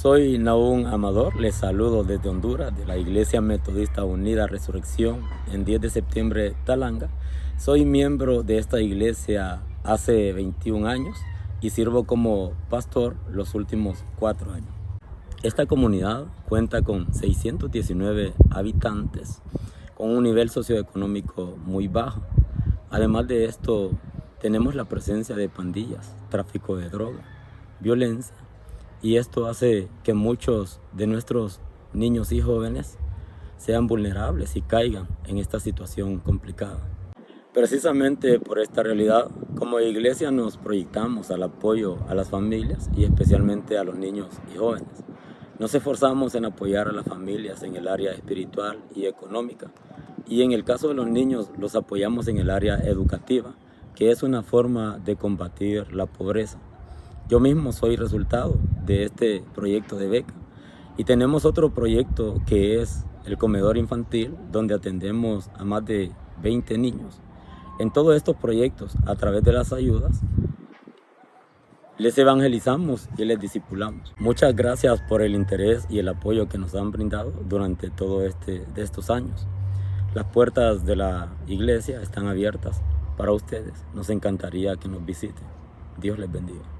Soy Naún Amador, les saludo desde Honduras, de la Iglesia Metodista Unida Resurrección, en 10 de septiembre, Talanga. Soy miembro de esta iglesia hace 21 años y sirvo como pastor los últimos cuatro años. Esta comunidad cuenta con 619 habitantes, con un nivel socioeconómico muy bajo. Además de esto, tenemos la presencia de pandillas, tráfico de droga, violencia, y esto hace que muchos de nuestros niños y jóvenes sean vulnerables y caigan en esta situación complicada. Precisamente por esta realidad, como iglesia nos proyectamos al apoyo a las familias y especialmente a los niños y jóvenes. Nos esforzamos en apoyar a las familias en el área espiritual y económica y en el caso de los niños los apoyamos en el área educativa, que es una forma de combatir la pobreza. Yo mismo soy resultado de este proyecto de beca y tenemos otro proyecto que es el comedor infantil donde atendemos a más de 20 niños. En todos estos proyectos, a través de las ayudas, les evangelizamos y les discipulamos. Muchas gracias por el interés y el apoyo que nos han brindado durante todos este, de estos años. Las puertas de la iglesia están abiertas para ustedes. Nos encantaría que nos visiten. Dios les bendiga.